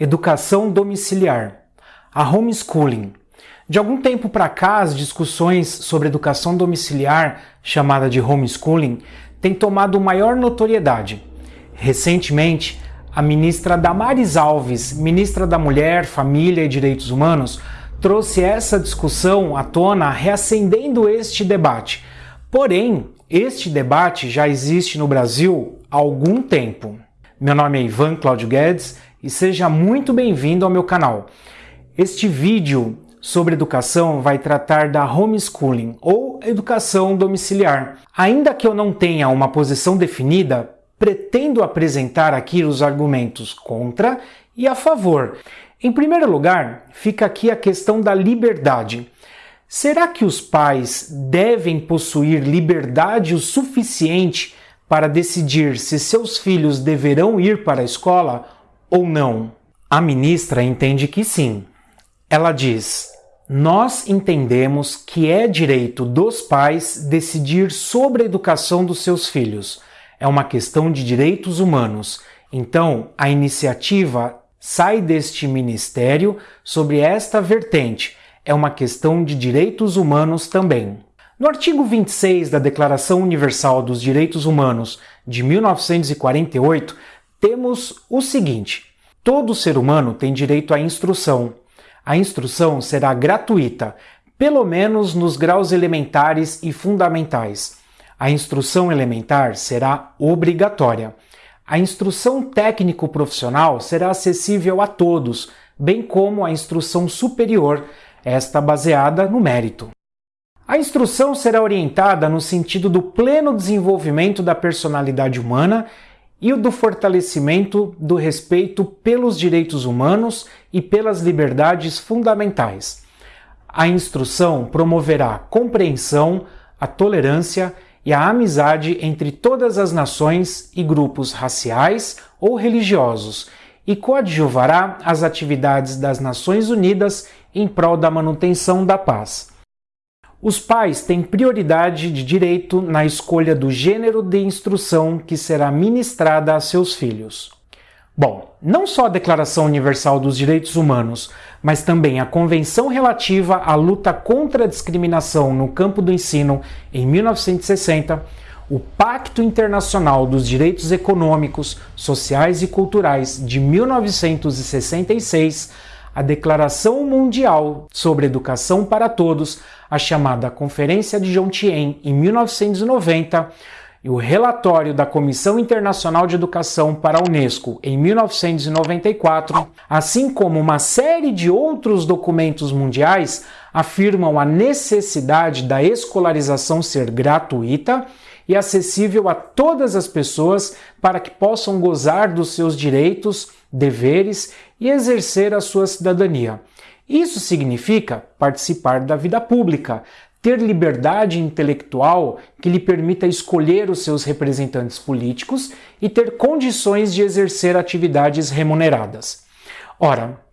Educação domiciliar. A homeschooling. De algum tempo para cá, as discussões sobre educação domiciliar, chamada de homeschooling, têm tomado maior notoriedade. Recentemente, a ministra Damares Alves, ministra da Mulher, Família e Direitos Humanos, trouxe essa discussão à tona, reacendendo este debate. Porém, este debate já existe no Brasil há algum tempo. Meu nome é Ivan Claudio Guedes e seja muito bem-vindo ao meu canal. Este vídeo sobre educação vai tratar da homeschooling ou educação domiciliar. Ainda que eu não tenha uma posição definida, pretendo apresentar aqui os argumentos contra e a favor. Em primeiro lugar, fica aqui a questão da liberdade. Será que os pais devem possuir liberdade o suficiente para decidir se seus filhos deverão ir para a escola ou não? A ministra entende que sim. Ela diz: Nós entendemos que é direito dos pais decidir sobre a educação dos seus filhos. É uma questão de direitos humanos. Então, a iniciativa sai deste ministério sobre esta vertente é uma questão de direitos humanos também. No artigo 26 da Declaração Universal dos Direitos Humanos de 1948, temos o seguinte: todo ser humano tem direito à instrução. A instrução será gratuita, pelo menos nos graus elementares e fundamentais. A instrução elementar será obrigatória. A instrução técnico-profissional será acessível a todos, bem como a instrução superior, esta baseada no mérito. A instrução será orientada no sentido do pleno desenvolvimento da personalidade humana e o do fortalecimento do respeito pelos direitos humanos e pelas liberdades fundamentais. A instrução promoverá a compreensão, a tolerância e a amizade entre todas as nações e grupos raciais ou religiosos e coadjuvará as atividades das Nações Unidas em prol da manutenção da paz. Os pais têm prioridade de direito na escolha do gênero de instrução que será ministrada a seus filhos. Bom, não só a Declaração Universal dos Direitos Humanos, mas também a Convenção relativa à luta contra a discriminação no campo do ensino em 1960 o Pacto Internacional dos Direitos Econômicos, Sociais e Culturais de 1966, a Declaração Mundial sobre Educação para Todos, a chamada Conferência de Jomtien em 1990, e o relatório da Comissão Internacional de Educação para a Unesco em 1994, assim como uma série de outros documentos mundiais, afirmam a necessidade da escolarização ser gratuita e acessível a todas as pessoas para que possam gozar dos seus direitos, deveres e exercer a sua cidadania. Isso significa participar da vida pública, ter liberdade intelectual que lhe permita escolher os seus representantes políticos e ter condições de exercer atividades remuneradas. Ora,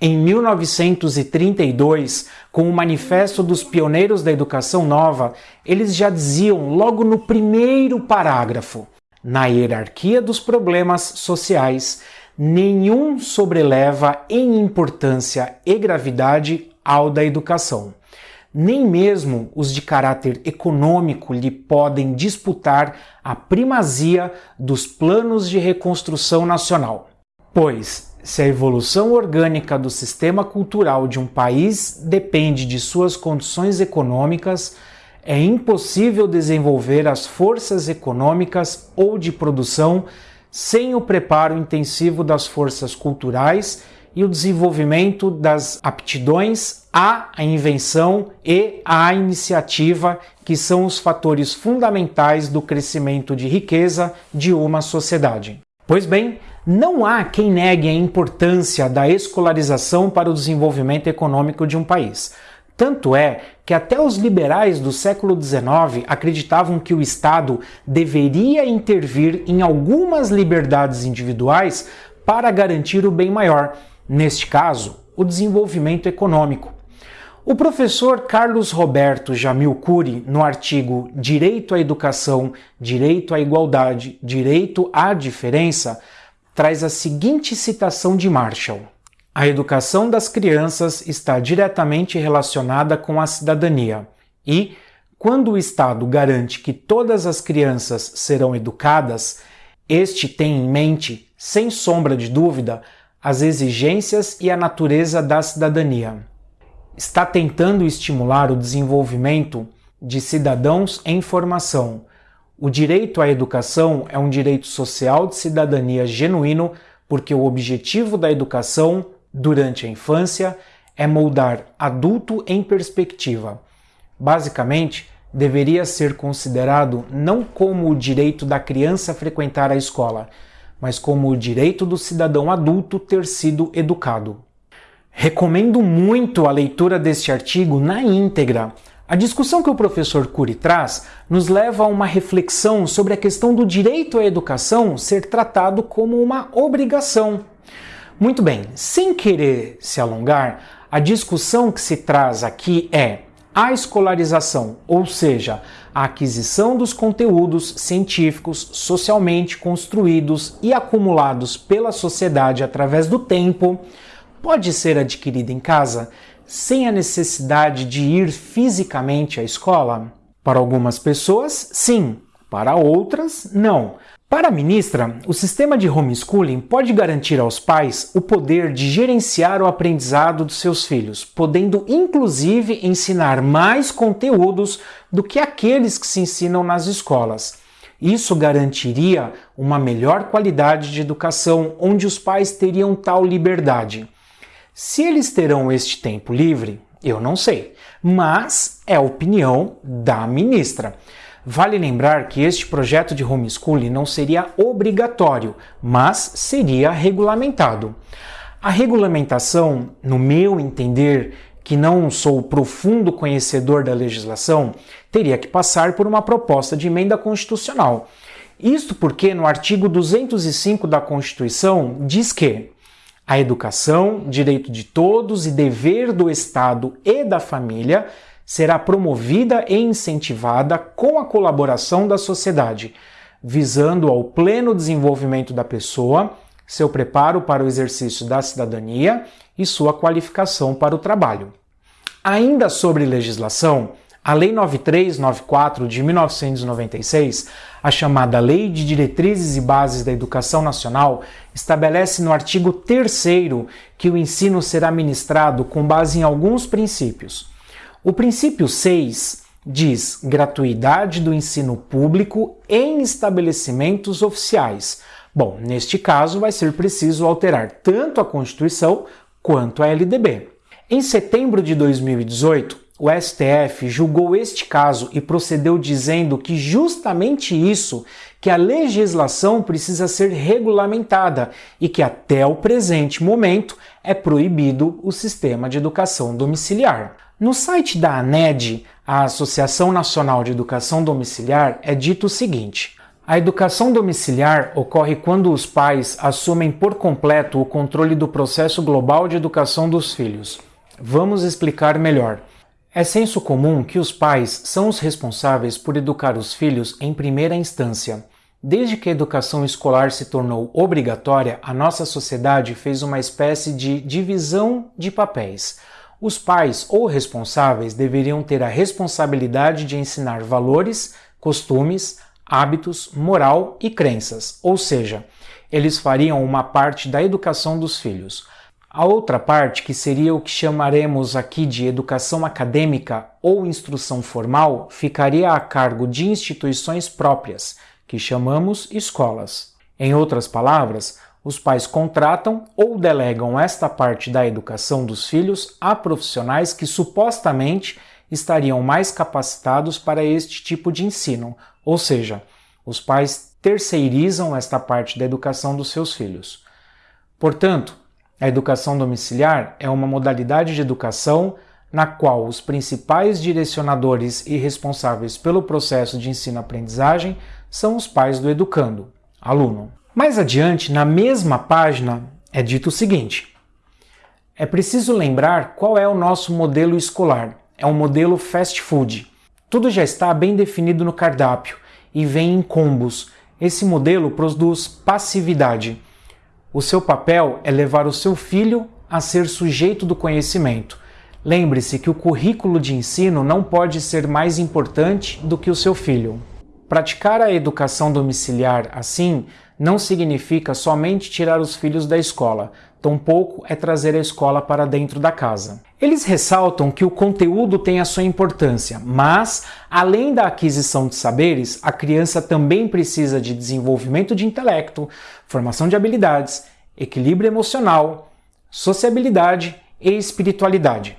em 1932, com o Manifesto dos Pioneiros da Educação Nova, eles já diziam logo no primeiro parágrafo: na hierarquia dos problemas sociais, nenhum sobreleva em importância e gravidade ao da educação. Nem mesmo os de caráter econômico lhe podem disputar a primazia dos planos de reconstrução nacional. Pois, se a evolução orgânica do sistema cultural de um país depende de suas condições econômicas, é impossível desenvolver as forças econômicas ou de produção sem o preparo intensivo das forças culturais e o desenvolvimento das aptidões à invenção e à iniciativa, que são os fatores fundamentais do crescimento de riqueza de uma sociedade. Pois bem, não há quem negue a importância da escolarização para o desenvolvimento econômico de um país. Tanto é que até os liberais do século XIX acreditavam que o Estado deveria intervir em algumas liberdades individuais para garantir o bem maior, neste caso, o desenvolvimento econômico. O professor Carlos Roberto Jamil Cury, no artigo Direito à Educação, Direito à Igualdade, Direito à Diferença, traz a seguinte citação de Marshall: A educação das crianças está diretamente relacionada com a cidadania e, quando o Estado garante que todas as crianças serão educadas, este tem em mente, sem sombra de dúvida, as exigências e a natureza da cidadania. Está tentando estimular o desenvolvimento de cidadãos em formação. O direito à educação é um direito social de cidadania genuíno, porque o objetivo da educação durante a infância é moldar adulto em perspectiva. Basicamente, deveria ser considerado não como o direito da criança frequentar a escola, mas como o direito do cidadão adulto ter sido educado. Recomendo muito a leitura deste artigo na íntegra. A discussão que o professor Cury traz nos leva a uma reflexão sobre a questão do direito à educação ser tratado como uma obrigação. Muito bem, sem querer se alongar, a discussão que se traz aqui é a escolarização, ou seja, a aquisição dos conteúdos científicos socialmente construídos e acumulados pela sociedade através do tempo, pode ser adquirida em casa sem a necessidade de ir fisicamente à escola? Para algumas pessoas, sim, para outras, não. Para a ministra, o sistema de homeschooling pode garantir aos pais o poder de gerenciar o aprendizado dos seus filhos, podendo inclusive ensinar mais conteúdos do que aqueles que se ensinam nas escolas. Isso garantiria uma melhor qualidade de educação, onde os pais teriam tal liberdade. Se eles terão este tempo livre, eu não sei, mas é a opinião da ministra. Vale lembrar que este projeto de homeschooling não seria obrigatório, mas seria regulamentado. A regulamentação, no meu entender, que não sou profundo conhecedor da legislação, teria que passar por uma proposta de emenda constitucional. Isto porque no artigo 205 da Constituição diz que a educação, direito de todos e dever do Estado e da família, será promovida e incentivada com a colaboração da sociedade, visando ao pleno desenvolvimento da pessoa, seu preparo para o exercício da cidadania e sua qualificação para o trabalho. Ainda sobre legislação, a Lei 9394 de 1996, a chamada Lei de Diretrizes e Bases da Educação Nacional, estabelece no artigo 3 que o ensino será ministrado com base em alguns princípios o princípio 6 diz gratuidade do ensino público em estabelecimentos oficiais. Bom, neste caso vai ser preciso alterar tanto a Constituição quanto a LDB. Em setembro de 2018, o STF julgou este caso e procedeu dizendo que justamente isso, que a legislação precisa ser regulamentada e que até o presente momento é proibido o sistema de educação domiciliar. No site da ANED, a Associação Nacional de Educação Domiciliar, é dito o seguinte: a educação domiciliar ocorre quando os pais assumem por completo o controle do processo global de educação dos filhos. Vamos explicar melhor. É senso comum que os pais são os responsáveis por educar os filhos em primeira instância. Desde que a educação escolar se tornou obrigatória, a nossa sociedade fez uma espécie de divisão de papéis. Os pais ou responsáveis deveriam ter a responsabilidade de ensinar valores, costumes, hábitos, moral e crenças, ou seja, eles fariam uma parte da educação dos filhos. A outra parte, que seria o que chamaremos aqui de educação acadêmica ou instrução formal, ficaria a cargo de instituições próprias, que chamamos escolas. Em outras palavras, os pais contratam ou delegam esta parte da educação dos filhos a profissionais que supostamente estariam mais capacitados para este tipo de ensino, ou seja, os pais terceirizam esta parte da educação dos seus filhos. Portanto, a educação domiciliar é uma modalidade de educação na qual os principais direcionadores e responsáveis pelo processo de ensino-aprendizagem são os pais do educando, aluno. Mais adiante, na mesma página, é dito o seguinte: é preciso lembrar qual é o nosso modelo escolar. É um modelo fast food. Tudo já está bem definido no cardápio e vem em combos. Esse modelo produz passividade. O seu papel é levar o seu filho a ser sujeito do conhecimento. Lembre-se que o currículo de ensino não pode ser mais importante do que o seu filho. Praticar a educação domiciliar assim não significa somente tirar os filhos da escola, tampouco é trazer a escola para dentro da casa. Eles ressaltam que o conteúdo tem a sua importância, mas, além da aquisição de saberes, a criança também precisa de desenvolvimento de intelecto, formação de habilidades, equilíbrio emocional, sociabilidade e espiritualidade.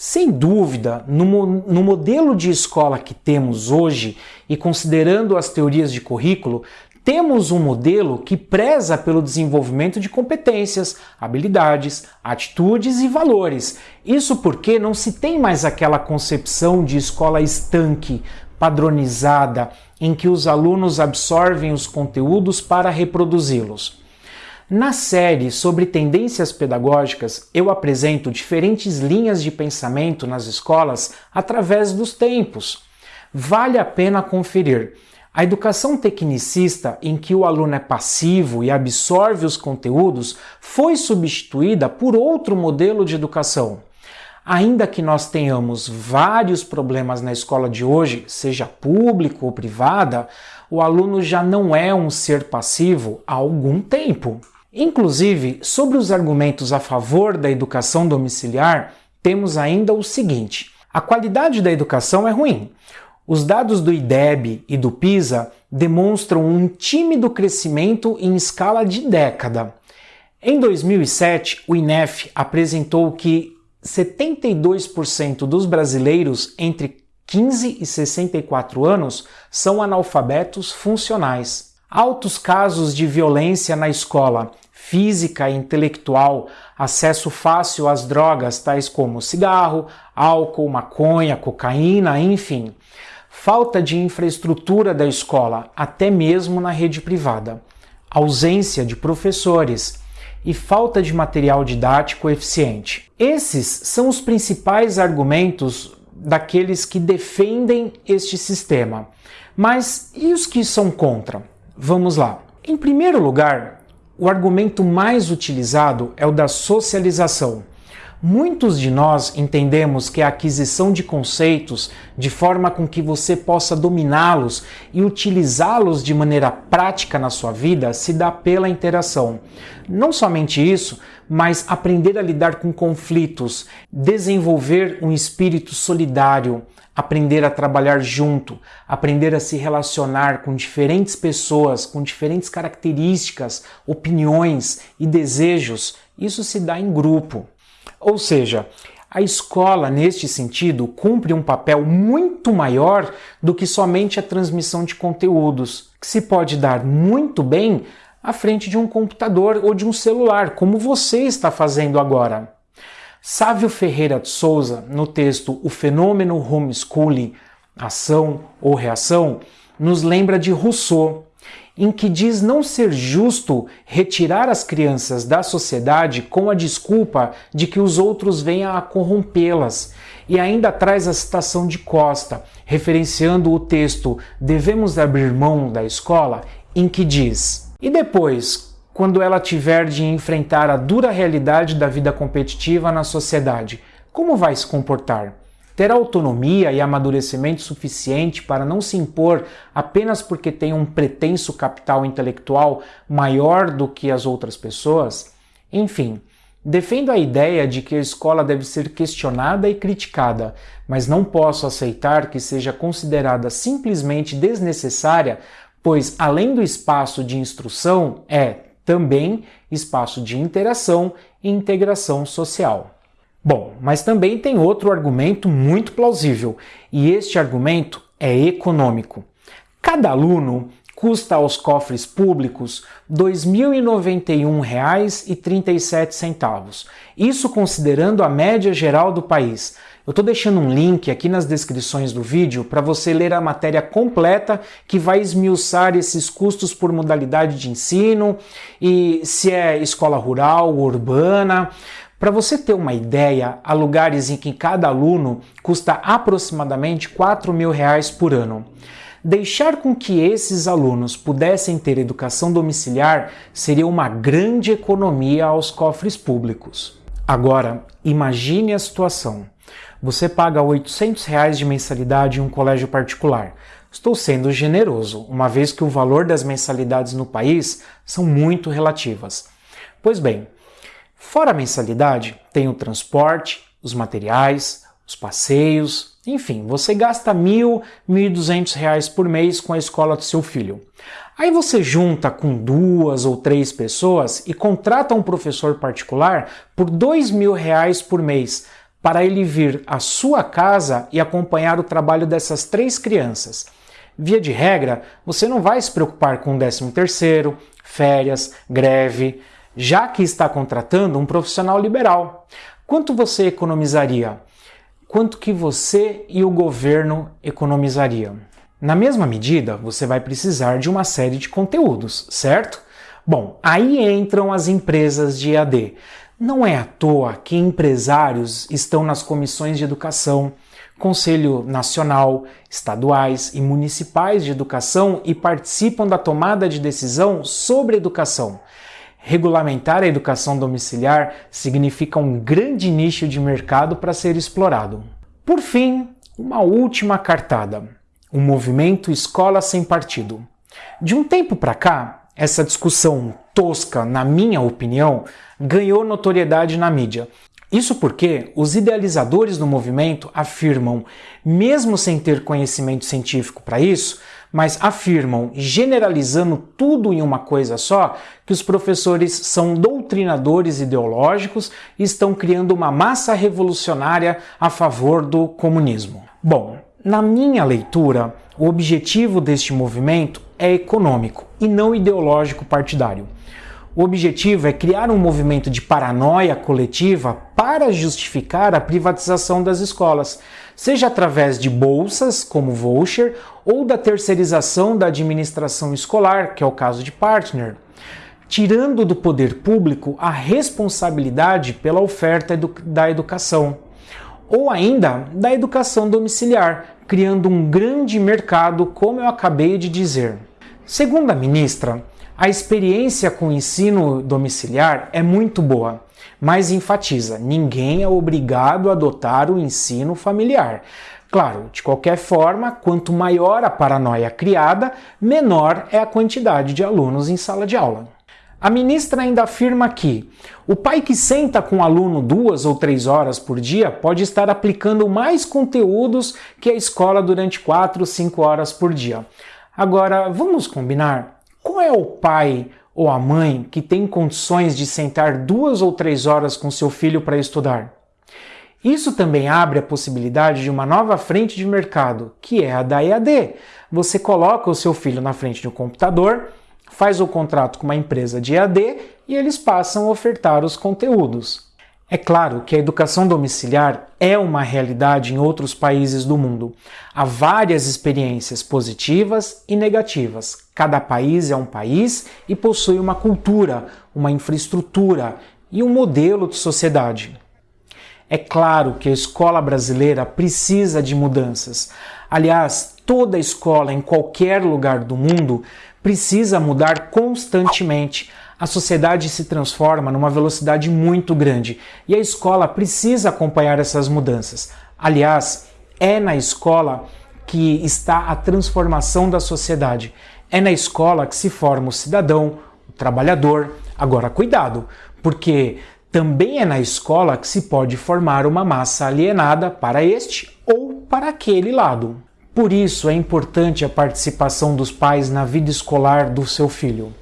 Sem dúvida, no, no, modelo de escola que temos hoje, e considerando as teorias de currículo, temos um modelo que preza pelo desenvolvimento de competências, habilidades, atitudes e valores. Isso porque não se tem mais aquela concepção de escola estanque, padronizada, em que os alunos absorvem os conteúdos para reproduzi-los. Na série sobre tendências pedagógicas, eu apresento diferentes linhas de pensamento nas escolas através dos tempos. Vale a pena conferir. A educação tecnicista, em que o aluno é passivo e absorve os conteúdos, foi substituída por outro modelo de educação. Ainda que nós tenhamos vários problemas na escola de hoje, seja público ou privada, o aluno já não é um ser passivo há algum tempo. Inclusive, sobre os argumentos a favor da educação domiciliar, temos ainda o seguinte: a qualidade da educação é ruim. Os dados do IDEB e do PISA demonstram um tímido crescimento em escala de década. Em 2007, o INEF apresentou que 72% dos brasileiros entre 15 e 64 anos são analfabetos funcionais. Altos casos de violência na escola, física e intelectual, acesso fácil às drogas tais como cigarro, álcool, maconha, cocaína, enfim. Falta de infraestrutura da escola, até mesmo na rede privada. Ausência de professores e falta de material didático eficiente. Esses são os principais argumentos daqueles que defendem este sistema. Mas e os que são contra? Vamos lá. Em primeiro lugar, o argumento mais utilizado é o da socialização. Muitos de nós entendemos que a aquisição de conceitos de forma com que você possa dominá-los e utilizá-los de maneira prática na sua vida se dá pela interação. Não somente isso, mas aprender a lidar com conflitos, desenvolver um espírito solidário, aprender a trabalhar junto, aprender a se relacionar com diferentes pessoas, com diferentes características, opiniões e desejos, isso se dá em grupo. Ou seja, a escola, neste sentido, cumpre um papel muito maior do que somente a transmissão de conteúdos, que se pode dar muito bem à frente de um computador ou de um celular, como você está fazendo agora. Sávio Ferreira de Souza, no texto O Fenômeno Homeschooling, Ação ou Reação, nos lembra de Rousseau, em que diz não ser justo retirar as crianças da sociedade com a desculpa de que os outros venham a corrompê-las. E ainda traz a citação de Costa, referenciando o texto Devemos abrir mão da escola, em que diz: E depois, quando ela tiver de enfrentar a dura realidade da vida competitiva na sociedade, como vai se comportar? Ter autonomia e amadurecimento suficiente para não se impor apenas porque tem um pretenso capital intelectual maior do que as outras pessoas? Enfim, defendo a ideia de que a escola deve ser questionada e criticada, mas não posso aceitar que seja considerada simplesmente desnecessária, pois além do espaço de instrução, é também espaço de interação e integração social. Bom, mas também tem outro argumento muito plausível, e este argumento é econômico. Cada aluno custa aos cofres públicos R$ 2.091,37. Isso considerando a média geral do país, eu estou deixando um link aqui nas descrições do vídeo para você ler a matéria completa que vai esmiuçar esses custos por modalidade de ensino e se é escola rural, urbana. Para você ter uma ideia, há lugares em que cada aluno custa aproximadamente 4 mil reais por ano. Deixar com que esses alunos pudessem ter educação domiciliar seria uma grande economia aos cofres públicos. Agora, imagine a situação. Você paga 800 reais de mensalidade em um colégio particular. Estou sendo generoso, uma vez que o valor das mensalidades no país são muito relativas. Pois bem, fora a mensalidade, tem o transporte, os materiais, os passeios, enfim, você gasta mil, mil duzentos reais por mês com a escola do seu filho. Aí você junta com duas ou três pessoas e contrata um professor particular por dois mil reais por mês para ele vir à sua casa e acompanhar o trabalho dessas três crianças. Via de regra, você não vai se preocupar com 13 terceiro, férias, greve, já que está contratando um profissional liberal. Quanto você economizaria? Quanto que você e o governo economizariam? Na mesma medida, você vai precisar de uma série de conteúdos, certo? Bom, aí entram as empresas de EAD. Não é à toa que empresários estão nas comissões de educação, Conselho Nacional, estaduais e municipais de educação e participam da tomada de decisão sobre educação. Regulamentar a educação domiciliar significa um grande nicho de mercado para ser explorado. Por fim, uma última cartada: o movimento Escola Sem Partido. De um tempo para cá, essa discussão tosca, na minha opinião, ganhou notoriedade na mídia isso porque os idealizadores do movimento afirmam, mesmo sem ter conhecimento científico para isso, mas afirmam, generalizando tudo em uma coisa só, que os professores são doutrinadores ideológicos e estão criando uma massa revolucionária a favor do comunismo. Bom, na minha leitura, o objetivo deste movimento é econômico e não ideológico partidário. O objetivo é criar um movimento de paranoia coletiva para justificar a privatização das escolas, seja através de bolsas, como voucher, ou da terceirização da administração escolar, que é o caso de Partner, tirando do poder público a responsabilidade pela oferta edu da educação, ou ainda da educação domiciliar, criando um grande mercado, como eu acabei de dizer. Segundo a ministra, a experiência com o ensino domiciliar é muito boa, mas enfatiza: ninguém é obrigado a adotar o ensino familiar. Claro, de qualquer forma, quanto maior a paranoia criada, menor é a quantidade de alunos em sala de aula. A ministra ainda afirma que o pai que senta com o aluno duas ou três horas por dia pode estar aplicando mais conteúdos que a escola durante quatro ou cinco horas por dia. Agora, vamos combinar? Qual é o pai ou a mãe que tem condições de sentar duas ou três horas com seu filho para estudar? Isso também abre a possibilidade de uma nova frente de mercado, que é a da EAD. Você coloca o seu filho na frente de um computador, faz o contrato com uma empresa de EAD e eles passam a ofertar os conteúdos. É claro que a educação domiciliar é uma realidade em outros países do mundo. Há várias experiências positivas e negativas. Cada país é um país e possui uma cultura, uma infraestrutura e um modelo de sociedade. É claro que a escola brasileira precisa de mudanças. Aliás, toda escola em qualquer lugar do mundo precisa mudar constantemente a sociedade se transforma numa velocidade muito grande e a escola precisa acompanhar essas mudanças. Aliás, é na escola que está a transformação da sociedade. É na escola que se forma o cidadão, o trabalhador. Agora, cuidado, porque também é na escola que se pode formar uma massa alienada para este ou para aquele lado. Por isso é importante a participação dos pais na vida escolar do seu filho.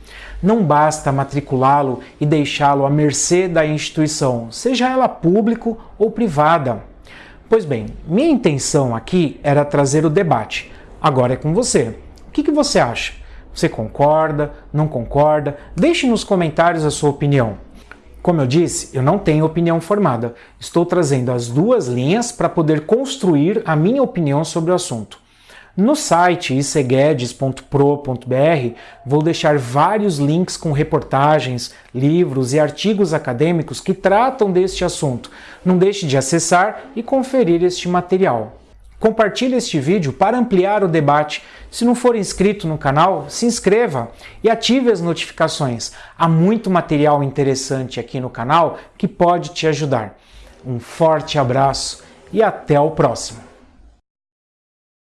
Não basta matriculá-lo e deixá-lo à mercê da instituição, seja ela público ou privada. Pois bem, minha intenção aqui era trazer o debate. Agora é com você. O que, que você acha? Você concorda? Não concorda? Deixe nos comentários a sua opinião. Como eu disse, eu não tenho opinião formada. Estou trazendo as duas linhas para poder construir a minha opinião sobre o assunto. No site iceguedes.pro.br vou deixar vários links com reportagens, livros e artigos acadêmicos que tratam deste assunto. Não deixe de acessar e conferir este material. Compartilhe este vídeo para ampliar o debate. Se não for inscrito no canal, se inscreva e ative as notificações. Há muito material interessante aqui no canal que pode te ajudar. Um forte abraço e até o próximo.